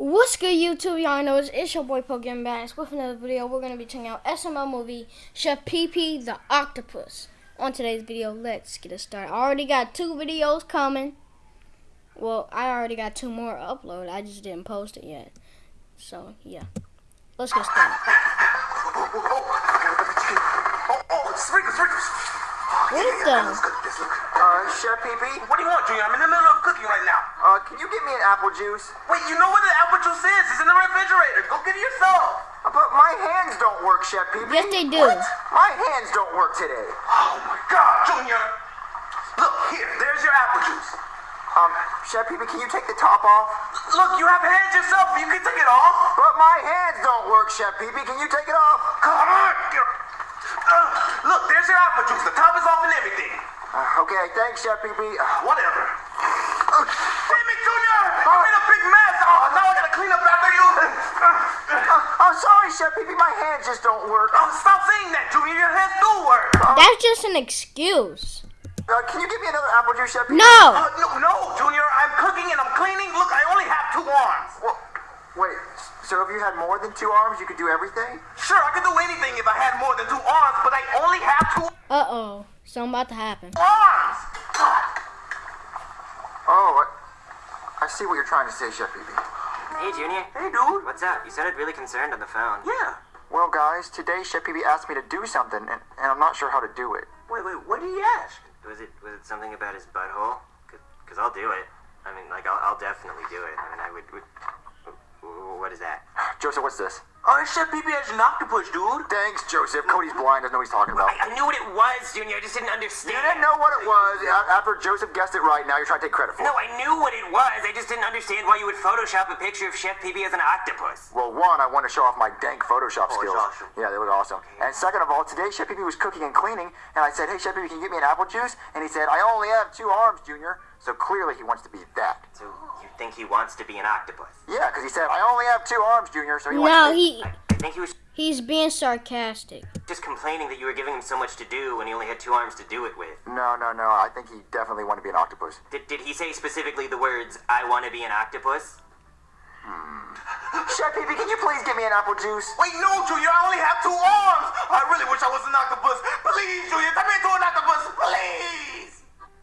What's good, YouTube? Y'all know it's, your boy Pokemon Bass with another video. We're going to be checking out SML movie Chef Pee the Octopus. On today's video, let's get it started. I already got two videos coming. Well, I already got two more uploaded. I just didn't post it yet. So, yeah. Let's get started. Oh. What the? Let's cook this. Look. Uh, Chef PP, What do you want, Junior? I'm in the middle of cooking right now. uh, can you get me an apple juice? Wait, you know where the apple juice is? It's in the refrigerator. Go get it yourself. Uh, But my hands don't work, Chef PP. Yes, they do. What? My hands don't work today. Oh my God, Junior. Look here. There's your apple juice. Um, Chef PP, can you take the top off? Look, you have hands yourself. You can take it off. But my hands don't work, Chef PP. Can you take it off? Come on. Uh, look, there's your apple juice. The top is off and everything. Uh, okay, thanks, Chef PP. Uh, Whatever. Uh, Damn it, Junior. I made a big mess. Oh, now I gotta clean up after you. Uh, uh, I'm sorry, Chef PP. My hands just don't work. Oh, stop saying that, Junior. Your hands do work. That's just an excuse. Uh, can you give me another apple juice, Chef PP? No! Uh, no, no, Junior. I'm cooking and I'm cleaning. Look, I only have two arms. Well, wait, so if you had more than two arms, you could do everything? Sure, I could do anything if I had more than two arms, but I only have two Uh-oh. Something about to happen. arms. Oh, I, I see what you're trying to say, Chef PP. Hey, Junior. Hey, dude. What's up? You sounded really concerned on the phone. Yeah. Well, guys, today Chef PP asked me to do something, and, and I'm not sure how to do it. Wait, wait. What did he ask? Was it was it something about his butthole? Because I'll do it. I mean, like, I'll, I'll definitely do it. I mean, I would. would what is that? Joseph, what's this? Oh, Chef Pee as an octopus, dude. Thanks, Joseph. Cody's blind, doesn't know what he's talking about. I, I knew what it was, Junior. I just didn't understand. You didn't know what it was. After Joseph guessed it right, now you're trying to take credit for it. No. I knew what it was. I just didn't understand why you would Photoshop a picture of Chef Pee as an octopus. Well, one, I want to show off my dank Photoshop Oh, skills. awesome. Yeah, they look awesome. And second of all, today Chef PP was cooking and cleaning, and I said, "Hey, Chef PP, can you get me an apple juice?" And he said, "I only have two arms, Junior." So clearly, he wants to be that. So you think he wants to be an octopus? Yeah, because he said, "I only have two arms, Junior." So he wants No, to be. he I think he was he's being sarcastic. just complaining that you were giving him so much to do when he only had two arms to do it with. No, no, no. I think he definitely wanted to be an octopus. Did, did he say specifically the words, I want to be an octopus? Hmm. Chef PP, can you please give me an apple juice? Wait, no, Junior. I only have two arms. I really wish I was an octopus. Please, Junior, turn me into an octopus, please.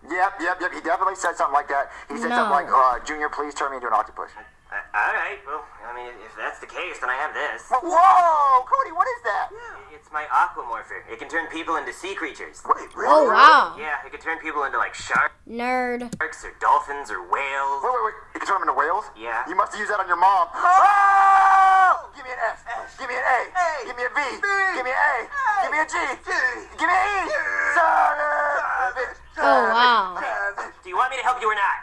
Yep, yep, yep. He definitely said something like that. He said No. something like, uh, "Junior, please turn me into an octopus." Uh, all right. Well, I mean, if that's the case, then I have this. Whoa, Cody, what is that? It's my aquamorpher. It can turn people into sea creatures. Wait, really? Oh, wow. Yeah, it can turn people into like sharks Nerd. or dolphins or whales. Wait, wait, wait. You can turn them into whales? Yeah. You must have used that on your mom. Oh! Give me an S. Give me an A. A. Give me a V. B. Give me an A. A. Give me a G. G. Give me an E. Son of a bitch. Uh, oh, wow. Uh, do you want me to help you or not?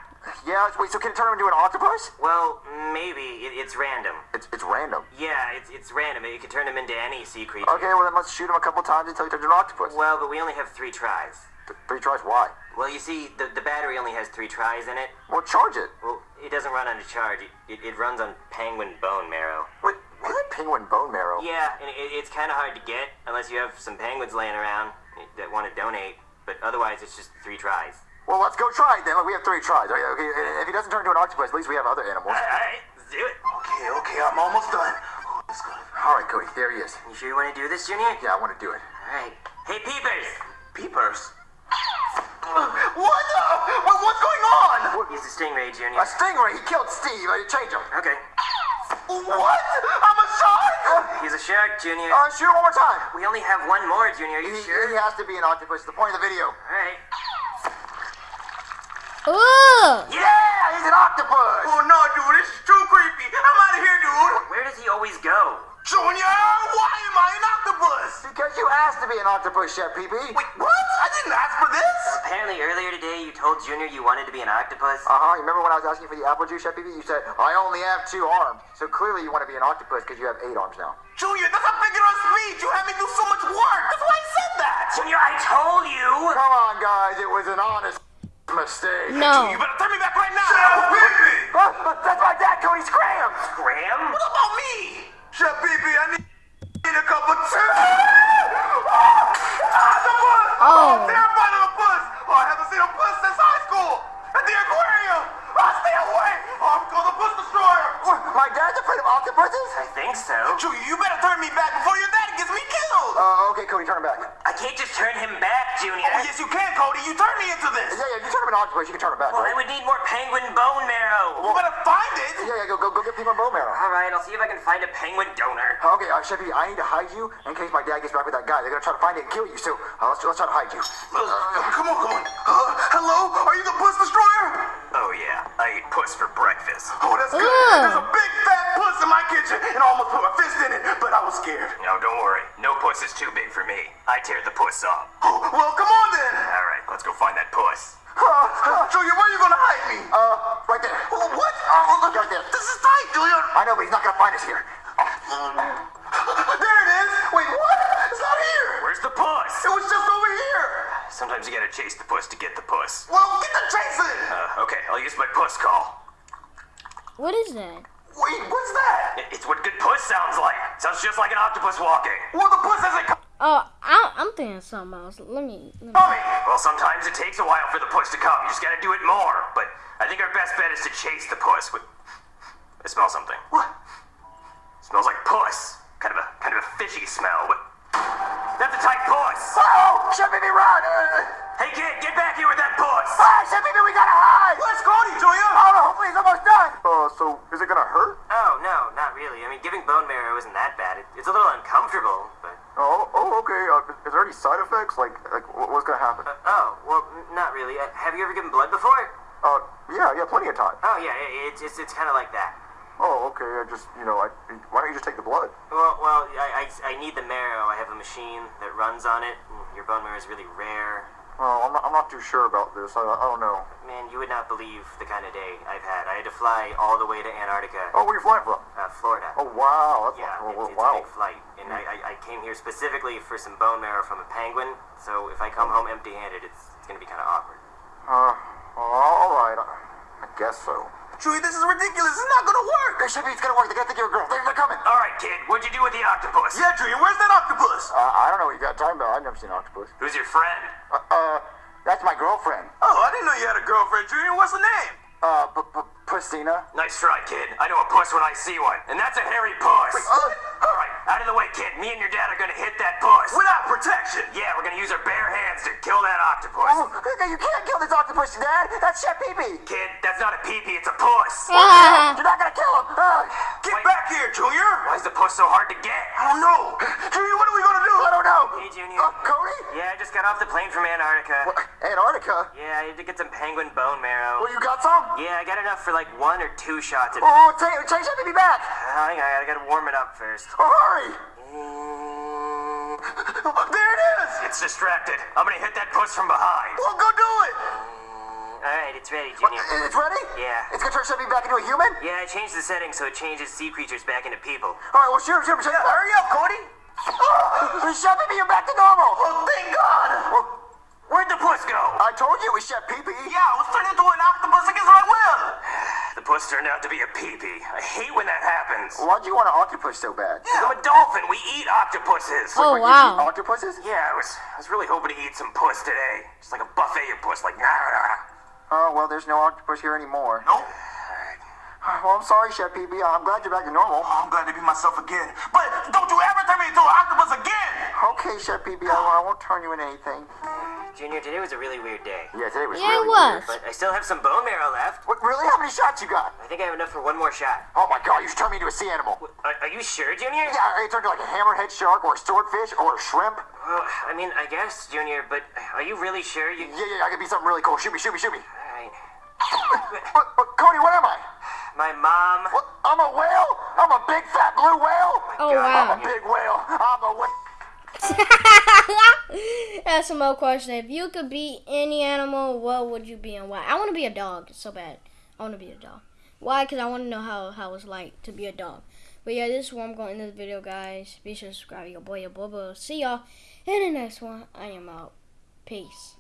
Yeah, wait, so can it turn him into an octopus? Well, maybe. It, it's random. It's, it's random. Yeah, it's, it's random. It can turn him into any sea creature. Okay, well then let's shoot him a couple times until he turns into an octopus. Well, but we only have three tries. Th- Three tries, why? Well, you see, the, the battery only has three tries in it. Well, charge it. Well, it doesn't run on a charge. It, it, it runs on penguin bone marrow. Wait, what? Penguin bone marrow. Yeah, and it, it's kind of hard to get unless you have some penguins laying around that want to donate. But otherwise, it's just three tries. Well, let's go try it then. Look, we have three tries. Okay, okay, if he doesn't turn into an octopus, at least we have other animals. All right, let's do it. Okay, okay, I'm almost done. Oh, that's good. All right, Cody, there he is. You sure you want to do this, Junior? Yeah, I want to do it. All right. Hey, peepers! Peepers. What? the- what? What's going on? He's a stingray, Junior. A stingray. He killed Steve. I change him. Okay. What? I'm a shark. He's a shark, Junior. Uh, shoot one more time. We only have one more, Junior. Are you He, sure? he has to be an octopus. The point of the video. All right. Ugh. Yeah, he's an octopus. Oh no, dude, this is too creepy. I'm out of here, dude. Where does he always go? Junior, why am I an octopus? Because you asked to be an octopus, Chef PP. Wait, what? I didn't ask for this. Apparently, earlier today, you told Junior you wanted to be an octopus. Uh huh. You remember when I was asking for the apple juice, Chef PP? You said I only have two arms. So clearly you want to be an octopus because you have eight arms now. Junior, that's a figure of speech. You had me do so much work. That's why I said that. Junior, I told you! Come on, guys. It was an honest mistake. No. You better turn me back right now. Chef Pee that's my dad, Cody Scram. Graham? What about me? Chef Pee I need, need him back, Junior. oh, yes, you can, Cody. You turned me into this. Yeah, yeah, you turn him an octopus, you can turn him back, Well, I would need more penguin bone marrow. You better find it. Yeah, yeah, go, go, go get penguin bone marrow. All right, I'll see if I can find a penguin donor. Okay, uh, Chevy, I need to hide you in case my dad gets back with that guy. They're gonna try to find it and kill you, so uh, let's, let's try to hide you. Uh, come on, come on. Uh, hello? Are what? Oh, Right there. This is tight, Junior. I know, but he's not gonna find us here. There it is. Wait, what? It's not here. Where's the puss? It was just over here. Sometimes you gotta chase the puss to get the puss. Well, get the chasing. Uh, okay, I'll use my puss call. What is that? Wait, what's that? It's what good puss sounds like. Sounds just like an octopus walking. Well, the puss hasn't come. Oh, I, I'm thinking something else. Let me. Let me. Tommy. Well, sometimes it takes a while for the puss to come. You just gotta do it more. But I think our best bet is to chase the puss. With... I smell something. What? smells like puss. Kind of a kind of a fishy smell. But that's a tight puss. Oh, Chevy, run! Uh, Hey kid, get back here with that puss. ah, Chevy, we gotta hide! Let's go, Junior. Oh, no, hopefully he's almost done. Uh, so is it gonna hurt? Oh no, not really. I mean, giving bone marrow isn't that bad. It, it's a little uncomfortable, but Oh, oh, okay. Uh, is there any side effects? Like, like what's gonna happen? oh well, n- not really. Uh, have you ever given blood before? Uh, yeah, yeah, plenty of time. Oh yeah, i- it's it's, it's kind of like that. Oh, okay. I just, you know, I, why don't you just take the blood? Well, well, I, I, I need the marrow. I have a machine that runs on it. Your bone marrow is really rare. Oh, I'm not, I'm not too sure about this. I, I don't know. Man, you would not believe the kind of day I've had. I had to fly all the way to Antarctica, Oh, where you flying from? uh, Florida. Oh, wow. That's Yeah, oh, it's, it's a wow. big flight, and I, I, I came here specifically for some bone marrow from a penguin. So if I come home empty-handed, it's, it's gonna be kind of awkward. Uh, all right. I, I guess so. Junior, this is ridiculous. It's not gonna work. Hey, Chevy, it's gonna work. They're gonna think you're a girl. They're, they're coming. All right, kid, what'd you do with the octopus? Yeah, Junior, where's that octopus? Uh, I don't know what you got talking about. I've never seen an octopus. Who's your friend? Uh, uh, that's my girlfriend. Oh, I didn't know you had a girlfriend, Junior. What's her name? Uh, p- p- Pustina. Nice try, kid. I know a puss when I see one, and that's a hairy puss. uh, All right, out of the way, kid. Me and your dad are gonna hit that puss. Without protection. Yeah, we're gonna use our bare hands to kill that octopus. Oh, you can't kill this octopus, Dad. That's Chef Pee-Pee. Kid, that's not a pee-pee, it's a puss. You're not gonna kill him. Uh, Get Wait. back here, Junior. Why is the puss so hard to get? I don't know. Junior, what are we gonna do? I don't know. Hey, Junior. Uh, Cody? Yeah, I just got off the plane from Antarctica. What, Antarctica? Yeah, I had to get some penguin bone marrow. Well, you got some? Yeah, I got enough for like one or two shots. Of... Oh, take, take Chef Pee-Pee back. Hang on, I gotta warm it up first. Oh, hurry. There it is. It's distracted. I'm gonna hit that puss from behind. Well, go do it. All right, it's ready, Junior. It's ready? Yeah. It's gonna turn Pee-Pee back into a human? Yeah, I changed the settings so it changes sea creatures back into people. All right, well, shoot him, shoot him. Hurry up, Cody. Oh, Chef Pee-Pee, you're back to normal. Oh, thank God. Well, Where'd the puss go? I told you it was Chef Pee-Pee. Yeah, I was turned into an octopus against my will. The puss turned out to be a pee-pee. I hate when that happens. Why'd you want an octopus so bad? Yeah. I'm a dolphin. We eat octopuses. Oh, Wait, you wow. eat octopuses? Yeah, I was I was really hoping to eat some puss today. Just like a buffet of puss, like nah, nah. Oh, well, there's no octopus here anymore. Nope. Well, I'm sorry, Chef Pee-Pee. Uh, I'm glad you're back to normal. Oh, I'm glad to be myself again. But don't you ever turn me into an octopus again. Okay, Chef Pee-Pee, I, I won't turn you into anything. Junior, today was a really weird day. Yeah, today was Yeah, it was. weird. But I still have some bone marrow left. What, really? How many shots you got? I think I have enough for one more shot. Oh my god, you should turn me into a sea animal. Are, are you sure, Junior? Yeah, I turned to like a hammerhead shark or a swordfish or a shrimp. Well, I mean, I guess, Junior, but are you really sure you... Yeah, yeah, I could be something really cool. Shoot me, shoot me, shoot me. Alright. What, what, Cody, what am I? My mom... What, I'm a whale? I'm a big fat blue whale? Oh, wow! I'm a big whale. I'm a whale. That's some more question. If you could be any animal, what would you be and why? I want to be a dog so bad. I want to be a dog. Why? Because I want to know how, how it's like to be a dog. But yeah, this is where I'm going in this video, guys. Be sure to subscribe. Your boy, your boy. See y'all in the next one. I am out. Peace.